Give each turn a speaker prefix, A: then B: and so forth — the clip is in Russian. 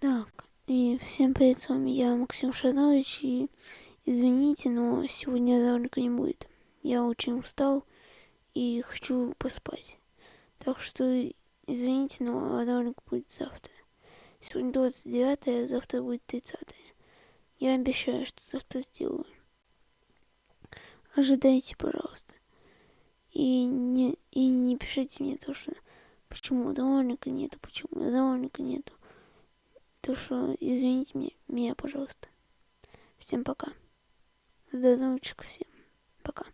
A: Так, и всем привет, с вами я, Максим Шанович, и извините, но сегодня ролика не будет. Я очень устал и хочу поспать. Так что извините, но ролик будет завтра. Сегодня 29, а завтра будет 30. Я обещаю, что завтра сделаю. Ожидайте, пожалуйста. И не, и не пишите мне то, что почему ролика нету, почему ролика нету. То, что извините меня, меня, пожалуйста. Всем пока. Здоровчик всем. Пока.